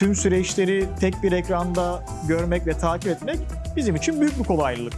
Tüm süreçleri tek bir ekranda görmek ve takip etmek bizim için büyük bir kolaylık.